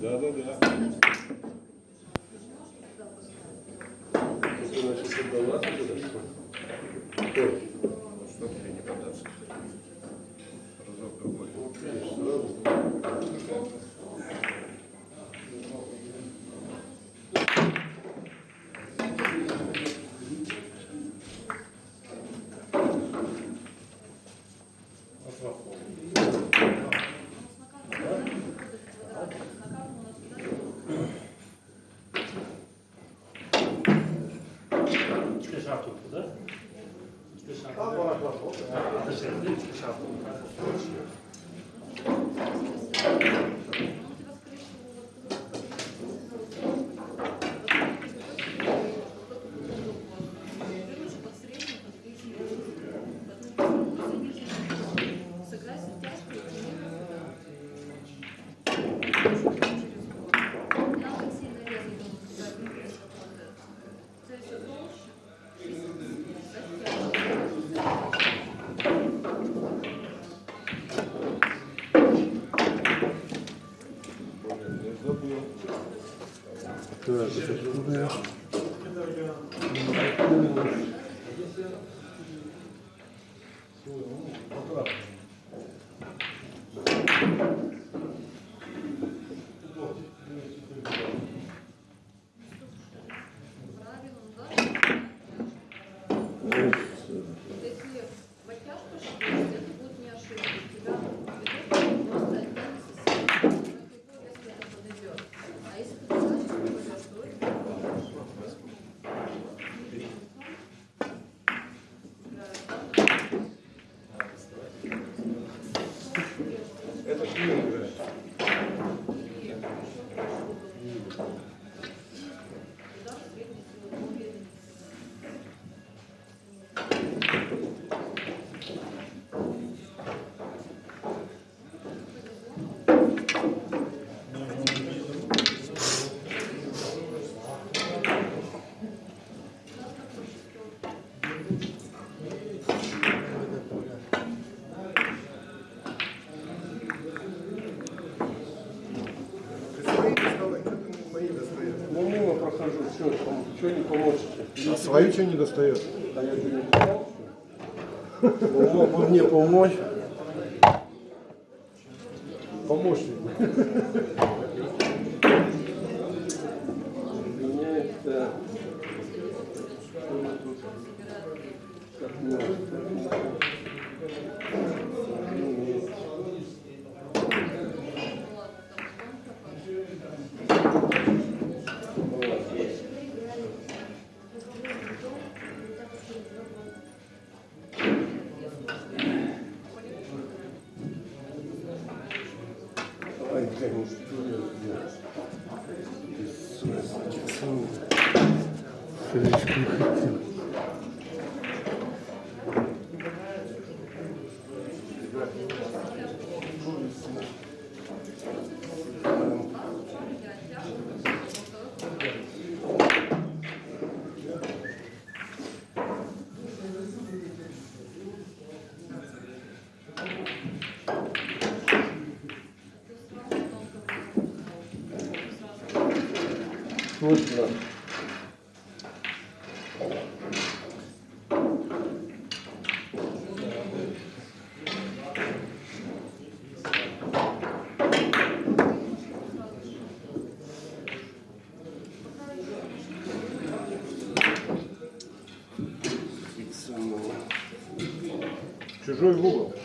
Да, да, да. Значит, создала туда? Кто? Что тебе не податься? Разок другой. de cette. Ничего не получится. А свою что не достает? А я не достал? Мог мне помочь. Помощник. Меняется... Как свойственно чужой в угол.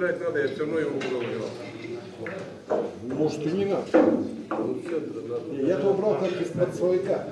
убирать надо, я все равно его буду убирать. Может и не надо. Я это убрал как из-под слояка.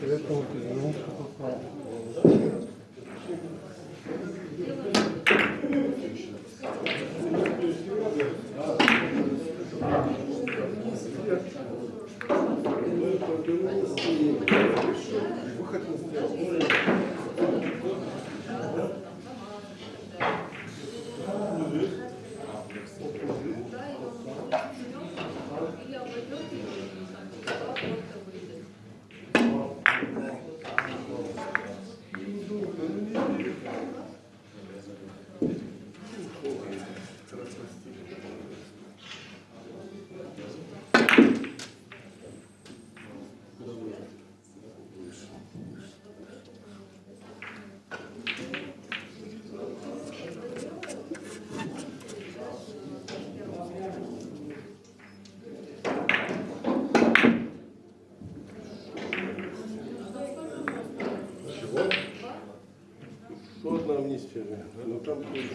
这个东西呢，它。месте. Э, ну там тоже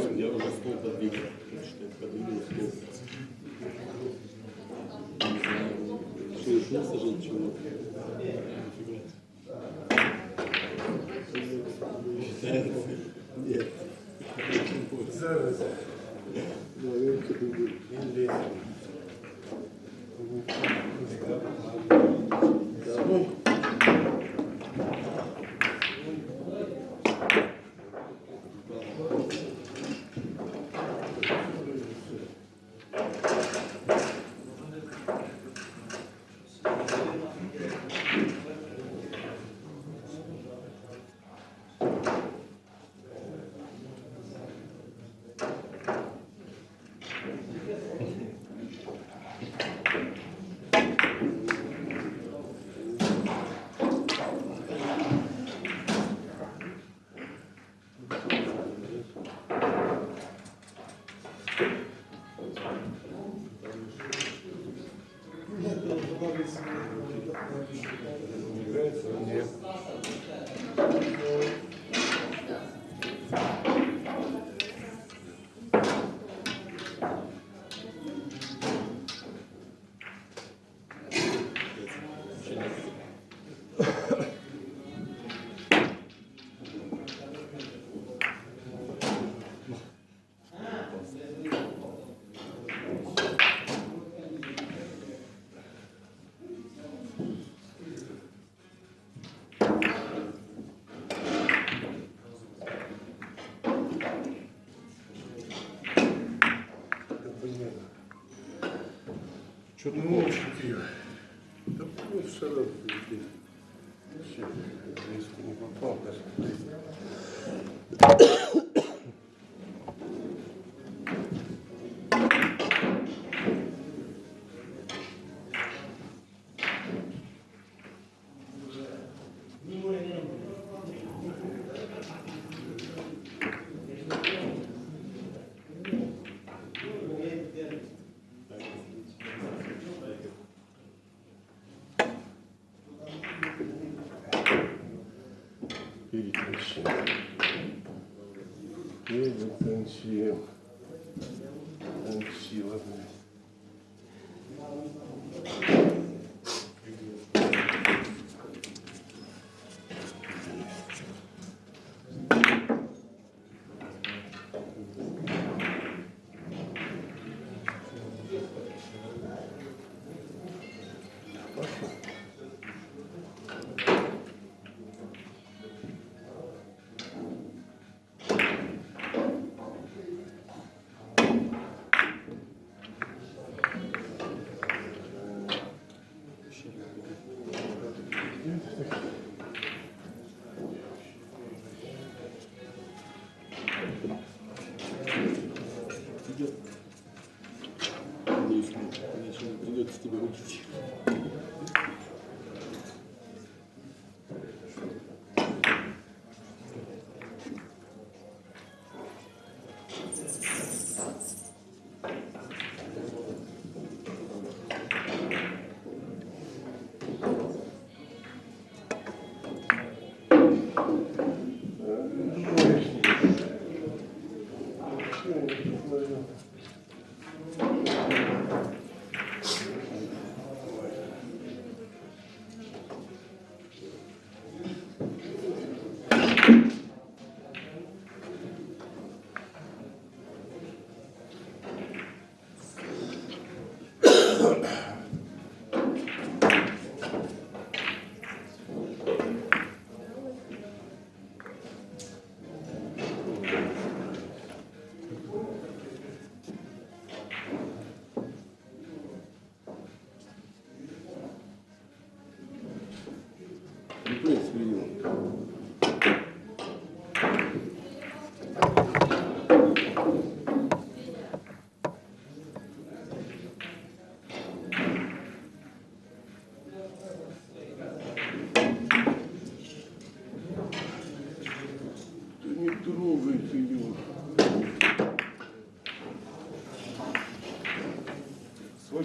что я уже стол подвигал. Подвигал стол. Не Что, ушел сажать чего? Нет. Что ты Ну, хочешь? Да вот шарап здесь. Переключим. Переключим. Танчила, блядь. Идет.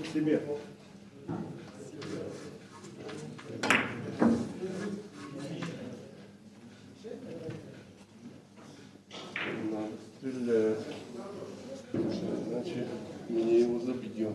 К себе. Надо стрелять. Иначе мне его забьем.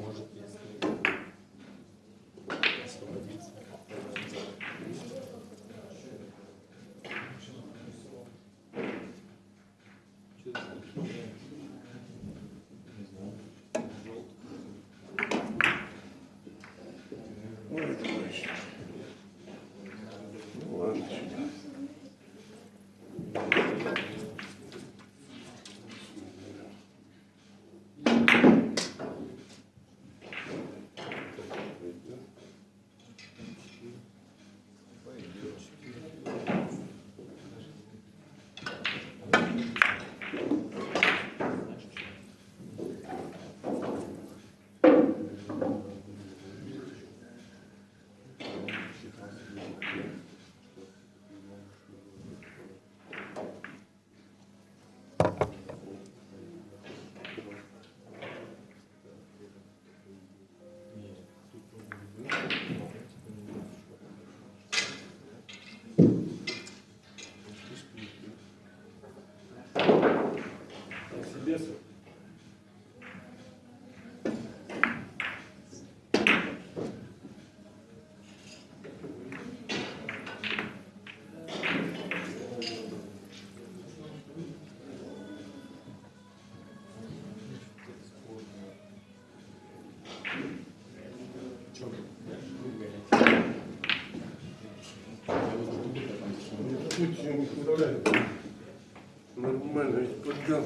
Не представляю. Нормально, ведь подган.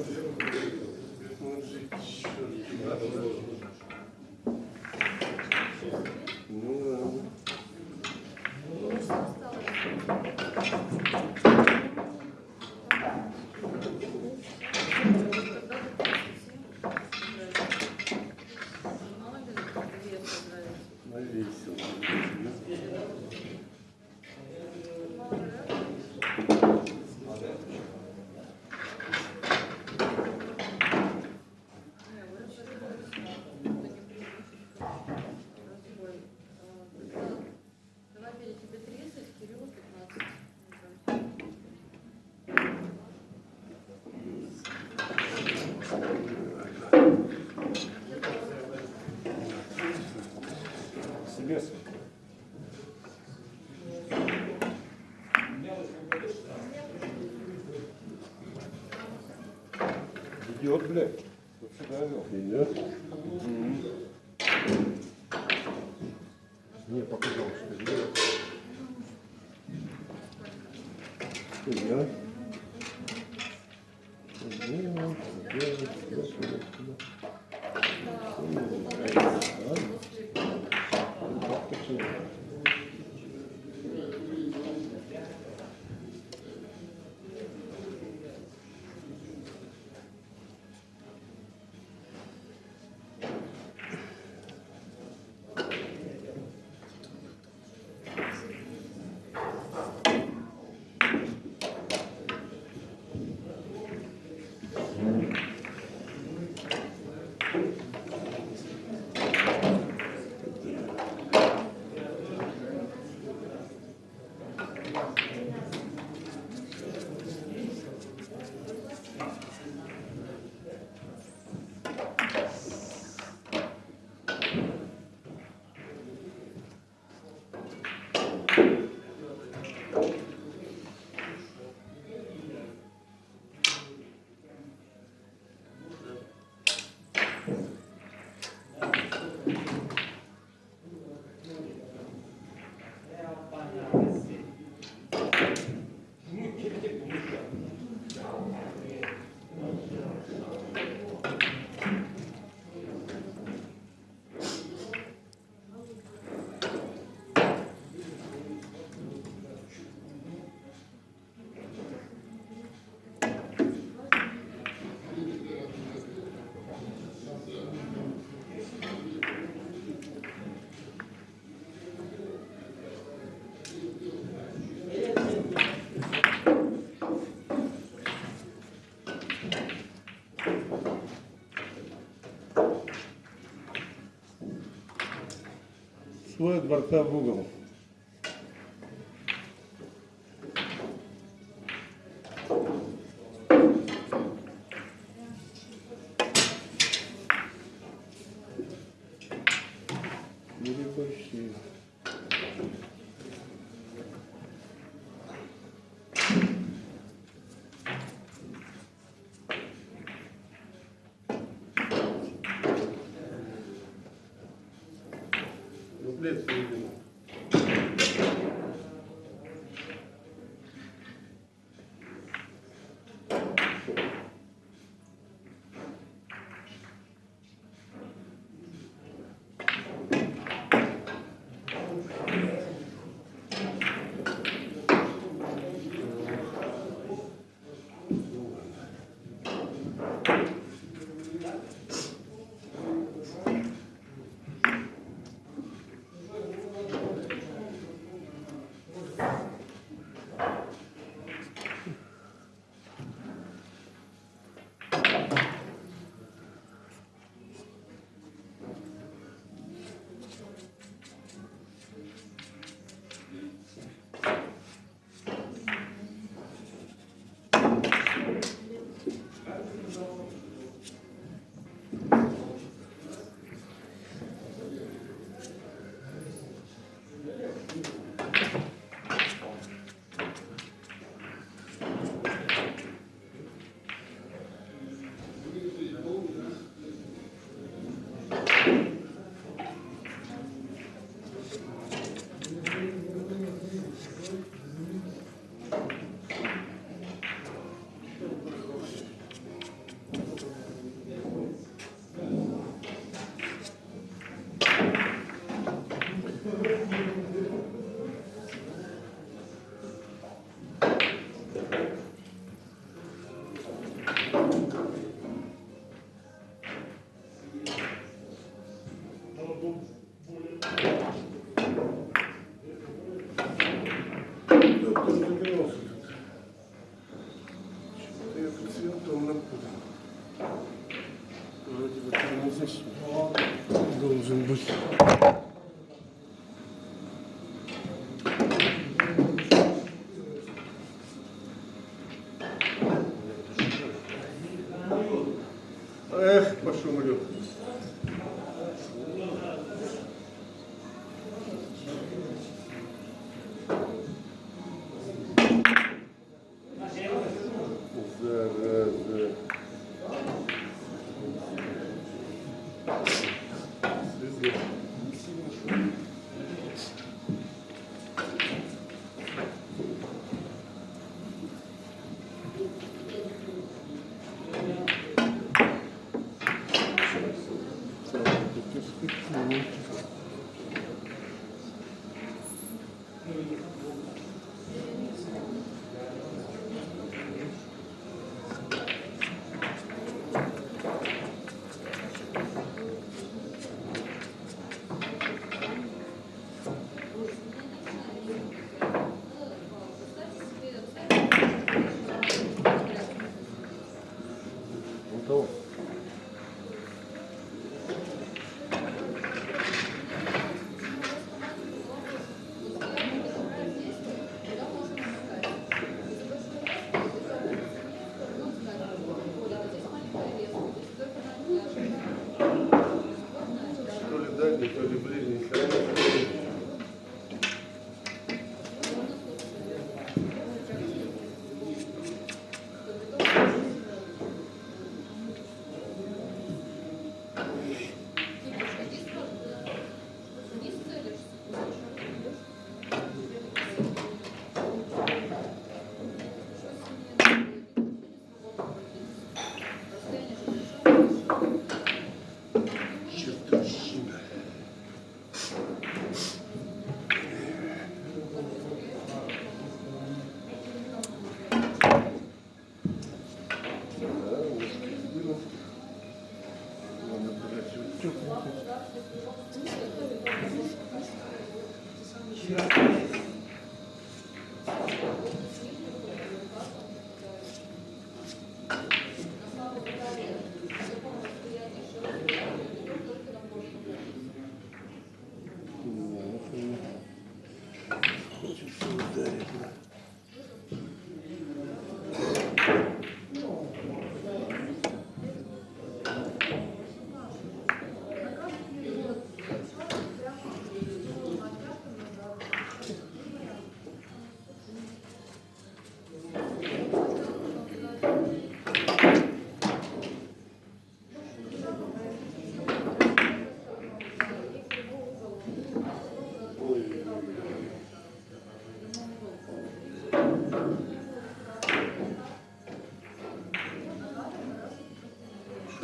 Идет, блядь. Вот сюда вел. Идет. Не, показал, что. Идет. существуя борта в угол. Или почти. did, so you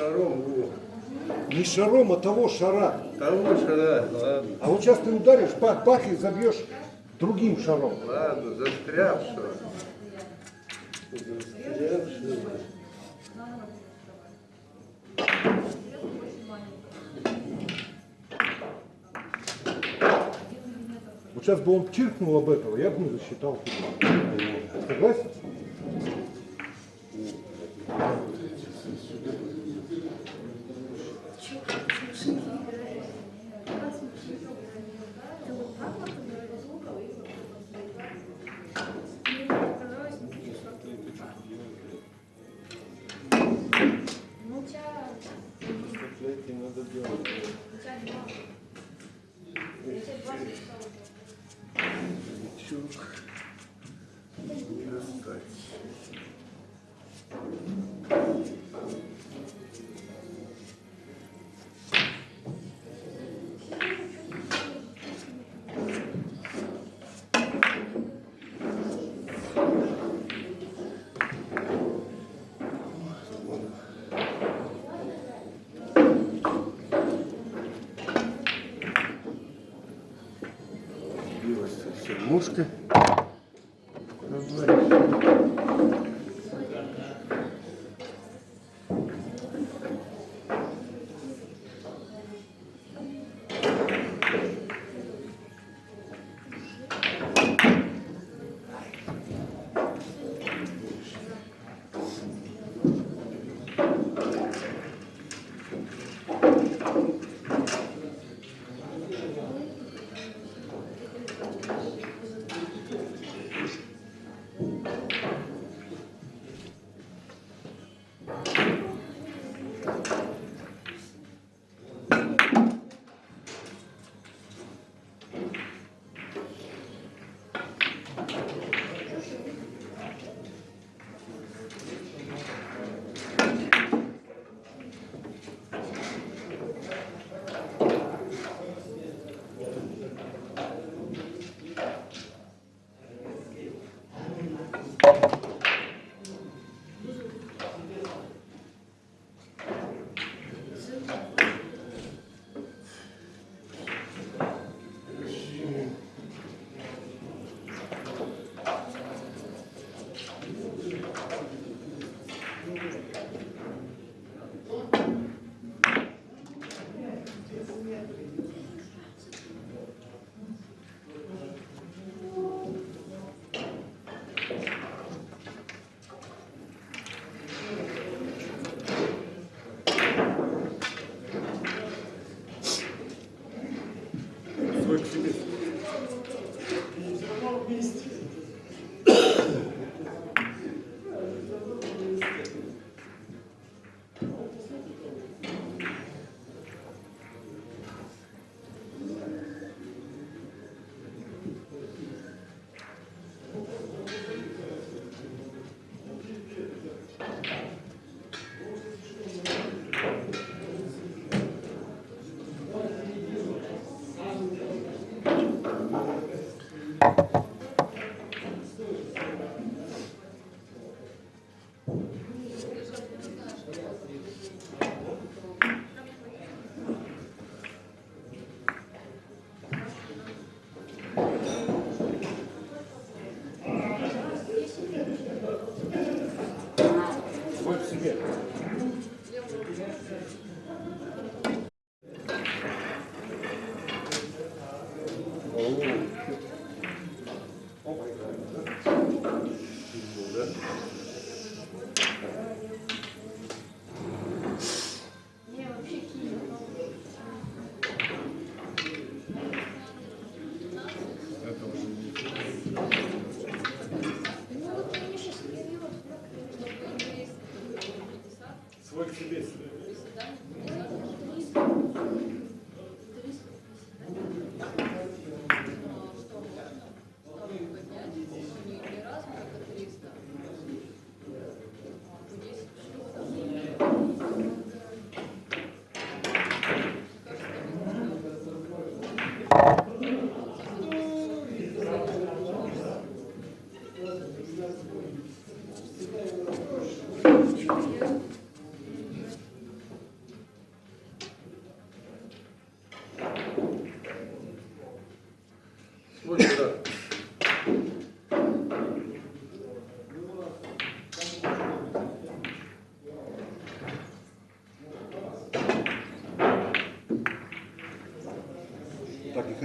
Шаром, во. Не шаром, а того шара. Того шара, ладно. А вот сейчас ты ударишь, бах, бах, и забьешь другим шаром. Ладно, застрявшего. Застрявшего. Вот сейчас бы он чиркнул об этого, я бы не засчитал. Согласен? Совсем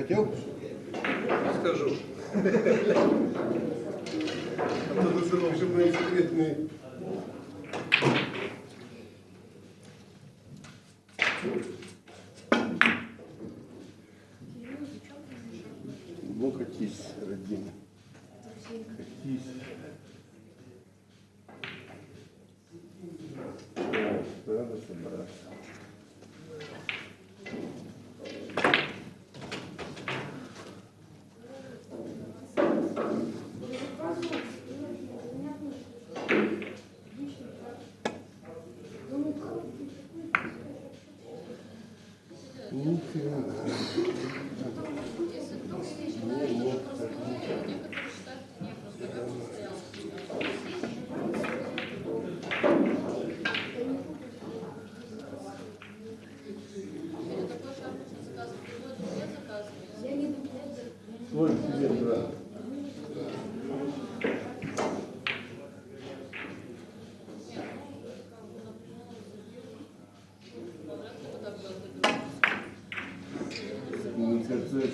Хотел? Скажу. Это, в общем, мои секретные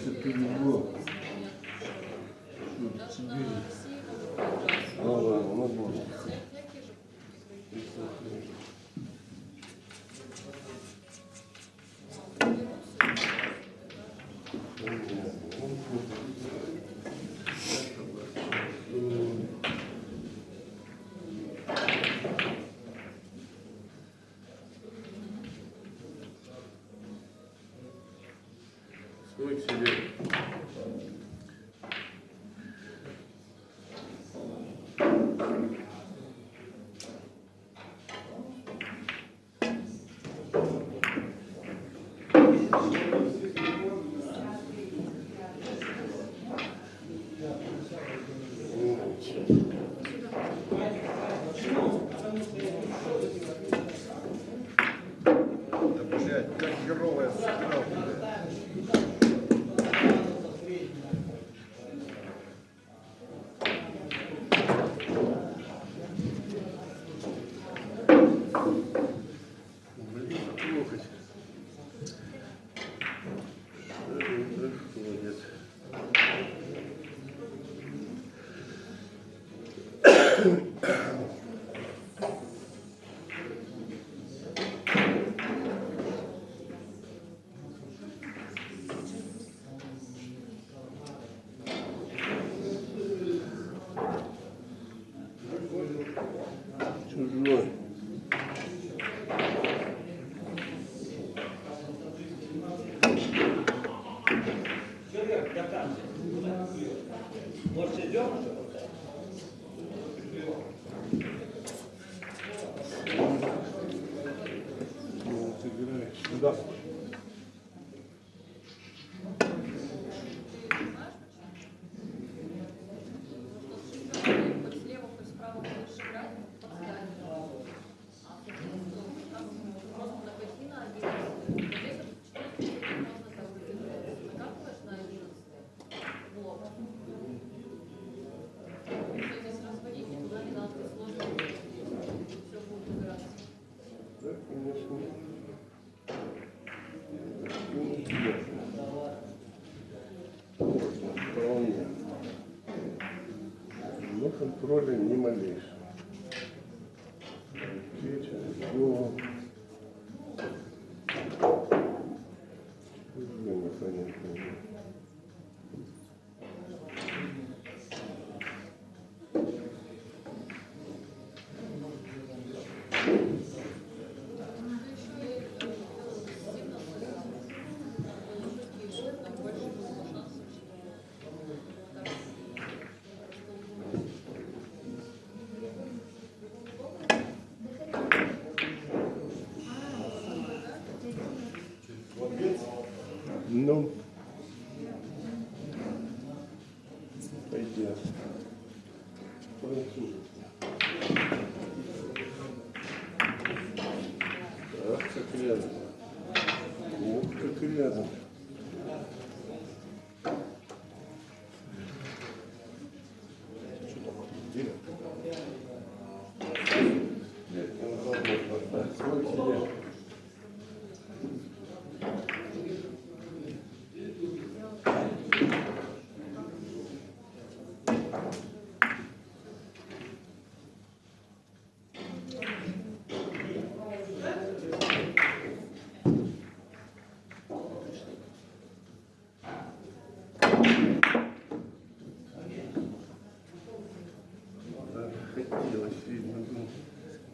все перегло. Вот, видите. контроля ни малейшего.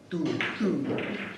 Tout, tout.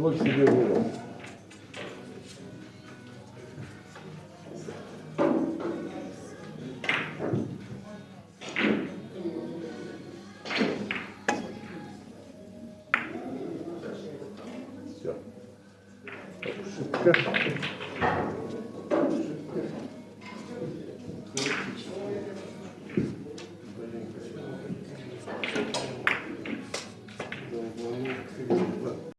Свой себе вырос.